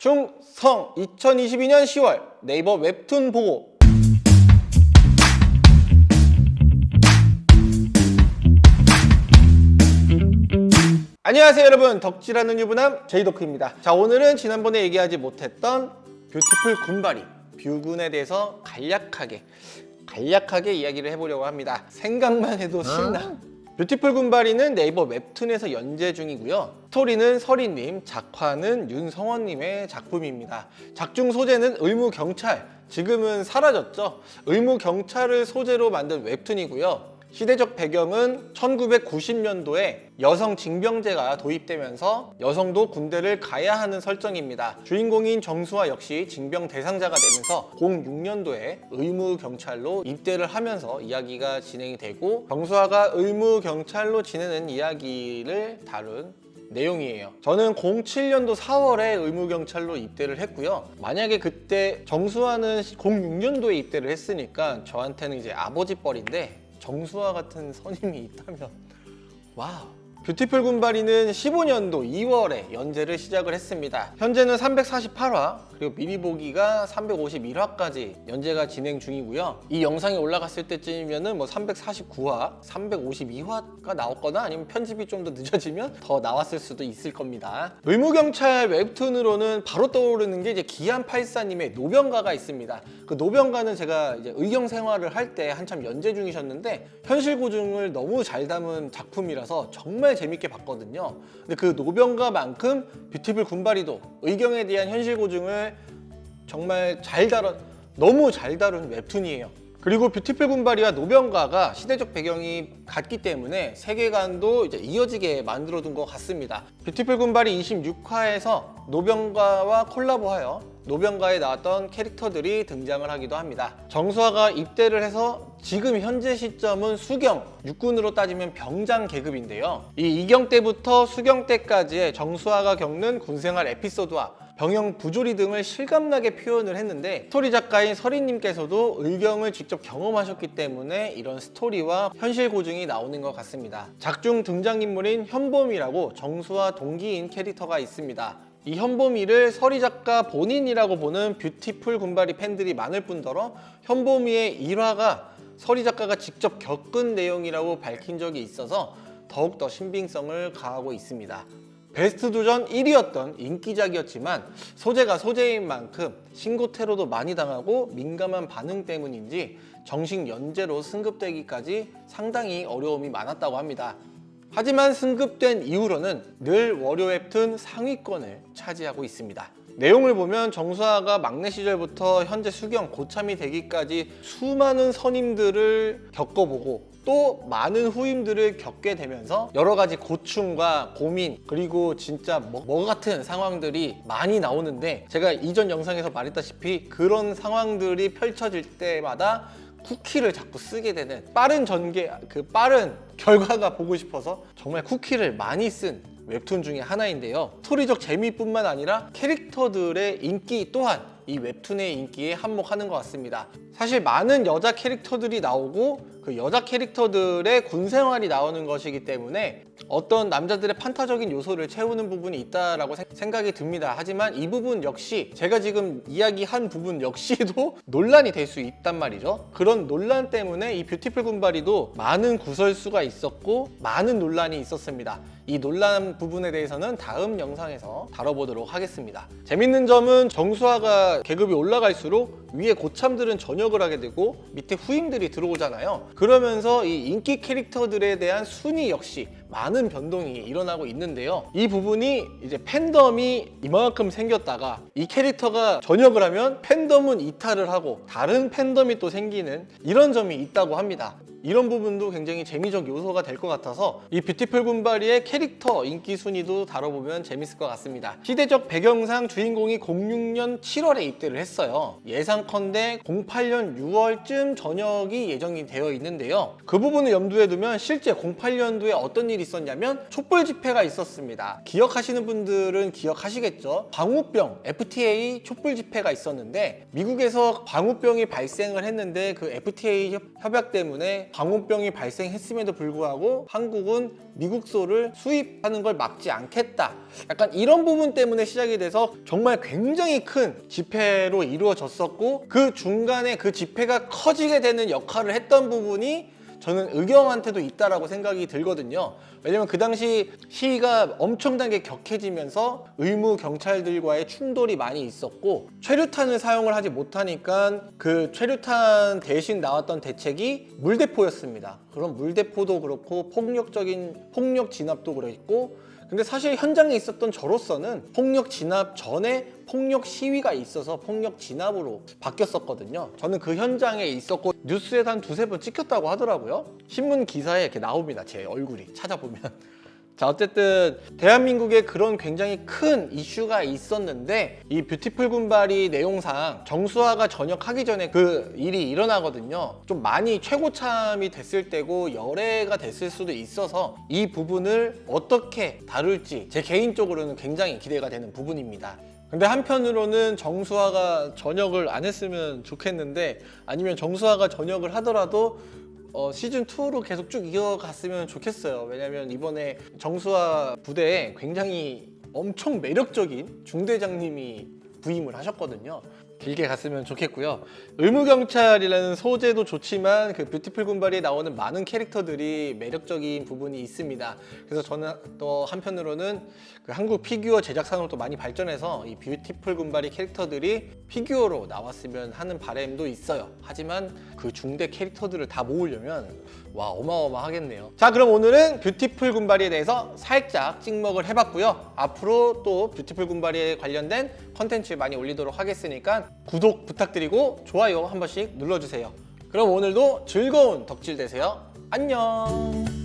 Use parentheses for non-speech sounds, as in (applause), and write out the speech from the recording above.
충성 2022년 10월 네이버 웹툰 보고. 안녕하세요 여러분. 덕질하는 유부남 제이도크입니다. 자 오늘은 지난번에 얘기하지 못했던 뷰티풀 군바리 뷰군에 대해서 간략하게 간략하게 이야기를 해보려고 합니다. 생각만 해도 신나 뷰티풀 군바리는 네이버 웹툰에서 연재 중이고요. 스토리는 서리님, 작화는 윤성원님의 작품입니다. 작중 소재는 의무경찰 지금은 사라졌죠. 의무경찰을 소재로 만든 웹툰이고요 시대적 배경은 1990년도에 여성 징병제가 도입되면서 여성도 군대를 가야 하는 설정입니다. 주인공인 정수화 역시 징병 대상자가 되면서 06년도에 의무 경찰로 입대를 하면서 이야기가 진행이 되고 정수화가 의무 경찰로 지내는 이야기를 다룬 내용이에요. 저는 07년도 4월에 의무경찰로 입대를 했고요. 만약에 그때 정수화는 06년도에 입대를 했으니까 저한테는 이제 아버지 뻘인데 정수화 같은 선임이 있다면 wow 뷰티풀 군바리는 15년도 2월에 연재를 시작을 했습니다. 현재는 348화 그리고 미리 보기가 351화까지 연재가 진행 중이고요. 이 영상이 올라갔을 때쯤이면 뭐 349화, 352화가 나왔거나 아니면 편집이 좀 더 늦어지면 더 나왔을 수도 있을 겁니다. 의무경찰 웹툰으로는 바로 떠오르는 게 이제 기안84님의 노병가가 있습니다. 그 노병가는 제가 이제 의경 생활을 할 때 한참 연재 중이셨는데 현실 고증을 너무 잘 담은 작품이라서 정말 재밌게 봤거든요. 근데 그 노병가만큼 뷰티풀 군바리도 의경에 대한 현실 고증을 정말 잘 다룬 너무 잘 다룬 웹툰이에요 그리고 뷰티풀 군바리와 노병가가 시대적 배경이 같기 때문에 세계관도 이제 이어지게 만들어둔 것 같습니다. 뷰티풀 군바리 26화에서 노병가와 콜라보하여 노병가에 나왔던 캐릭터들이 등장을 하기도 합니다. 정수아가 입대를 해서 지금 현재 시점은 수경, 육군으로 따지면 병장 계급인데요. 이 이경 때부터 수경 때까지의 정수아가 겪는 군생활 에피소드와 병영 부조리 등을 실감나게 표현을 했는데 스토리 작가인 설이님께서도 의경을 직접 경험하셨기 때문에 이런 스토리와 현실 고증이 나오는 것 같습니다 작중 등장인물인 현봄이라고 정수아 동기인 캐릭터가 있습니다 이 현봄이를 설이 작가 본인이라고 보는 뷰티풀 군바리 팬들이 많을 뿐더러 현봄이의 일화가 설이 작가가 직접 겪은 내용이라고 밝힌 적이 있어서 더욱더 신빙성을 가하고 있습니다. 베스트 도전 1위였던 인기작이었지만 소재가 소재인 만큼 신고 테러도 많이 당하고 민감한 반응 때문인지 정식 연재로 승급되기까지 상당히 어려움이 많았다고 합니다. 하지만 승급된 이후로는 늘 월요 웹툰 상위권을 차지하고 있습니다. 내용을 보면 정수아가 막내 시절부터 현재 수경 고참이 되기까지 수많은 선임들을 겪어보고 또 많은 후임들을 겪게 되면서 여러 가지 고충과 고민 그리고 진짜 뭐, 뭐 같은 상황들이 많이 나오는데 제가 이전 영상에서 말했다시피 그런 상황들이 펼쳐질 때마다 쿠키를 자꾸 쓰게 되는 빠른 전개 그 빠른 결과가 보고 싶어서 정말 쿠키를 많이 쓴 웹툰 중에 하나인데요. 스토리적 재미뿐만 아니라 캐릭터들의 인기 또한 이 웹툰의 인기에 한몫하는 것 같습니다. 사실 많은 여자 캐릭터들이 나오고 그 여자 캐릭터들의 군 생활이 나오는 것이기 때문에 어떤 남자들의 판타지적인 요소를 채우는 부분이 있다라고 생각이 듭니다. 하지만 이 부분 역시 제가 지금 이야기한 부분 역시도 (laughs) 논란이 될 수 있단 말이죠. 그런 논란 때문에 이 뷰티풀 군바리도 많은 구설수가 있었고 많은 논란이 있었습니다. 이 논란 부분에 대해서는 다음 영상에서 다뤄보도록 하겠습니다. 재밌는 점은 정수화가 계급이 올라갈수록 위에 고참들은 전역을 하게 되고 밑에 후임들이 들어오잖아요. 그러면서 이 인기 캐릭터들에 대한 순위 역시 많은 변동이 일어나고 있는데요. 이 부분이 이제 팬덤이 이만큼 생겼다가 이 캐릭터가 전역을 하면 팬덤은 이탈을 하고 다른 팬덤이 또 생기는 이런 점이 있다고 합니다 이런 부분도 굉장히 재미적 요소가 될 것 같아서 이 뷰티풀 군바리의 캐릭터 인기 순위도 다뤄보면 재밌을 것 같습니다. 시대적 배경상 주인공이 06년 7월에 입대를 했어요. 예상컨대 08년 6월쯤 전역이 예정이 되어 있는데요. 그 부분을 염두에 두면 실제 08년도에 어떤 일이 있었냐면 촛불 집회가 있었습니다. 기억하시는 분들은 기억하시겠죠? 광우병 FTA 촛불 집회가 있었는데 미국에서 광우병이 발생을 했는데 그 FTA 협약 때문에 광우병이 발생했음에도 불구하고 한국은 미국 소를 수입하는 걸 막지 않겠다. 약간 이런 부분 때문에 시작이 돼서 정말 굉장히 큰 집회로 이루어졌었고 그 중간에 그 집회가 커지게 되는 역할을 했던 부분이 저는 의경한테도 있다라고 생각이 들거든요. 왜냐면 그 당시 시위가 엄청나게 격해지면서 의무 경찰들과의 충돌이 많이 있었고 최루탄을 사용을 하지 못하니까 그 최루탄 대신 나왔던 대책이 물대포였습니다. 그럼 물대포도 그렇고 폭력적인 폭력 진압도 그랬고 근데 사실 현장에 있었던 저로서는 폭력 진압 전에 폭력 시위가 있어서 폭력 진압으로 바뀌었었거든요. 저는 그 현장에 있었고 뉴스에서 한 두세 번 찍혔다고 하더라고요. 신문 기사에 이렇게 나옵니다. 제 얼굴이 찾아보면. 자 어쨌든 대한민국에 그런 굉장히 큰 이슈가 있었는데 이 뷰티풀 군발이 내용상 정수화가 전역하기 전에 그 일이 일어나거든요. 좀 많이 최고참이 됐을 때고 열애가 됐을 수도 있어서 이 부분을 어떻게 다룰지 제 개인적으로는 굉장히 기대가 되는 부분입니다. 근데 한편으로는 정수화가 전역을 안 했으면 좋겠는데 아니면 정수화가 전역을 하더라도 어, 시즌 2로 계속 쭉 이어갔으면 좋겠어요. 왜냐면 이번에 정수화 부대에 굉장히 엄청 매력적인 중대장님이 부임을 하셨거든요. 길게 갔으면 좋겠고요. 의무경찰이라는 소재도 좋지만 그 뷰티풀 군발이 나오는 많은 캐릭터들이 매력적인 부분이 있습니다. 그래서 저는 또 한편으로는 그 한국 피규어 제작 산업도 많이 발전해서 이 뷰티풀 군바리 캐릭터들이 피규어로 나왔으면 하는 바람도 있어요. 하지만 그 중대 캐릭터들을 다 모으려면 와 어마어마하겠네요. 자 그럼 오늘은 뷰티풀 군바리에 대해서 살짝 찍먹을 해봤고요. 앞으로 또 뷰티풀 군바리에 관련된 컨텐츠 많이 올리도록 하겠으니까 구독 부탁드리고 좋아요 한 번씩 눌러주세요. 그럼 오늘도 즐거운 덕질 되세요. 안녕.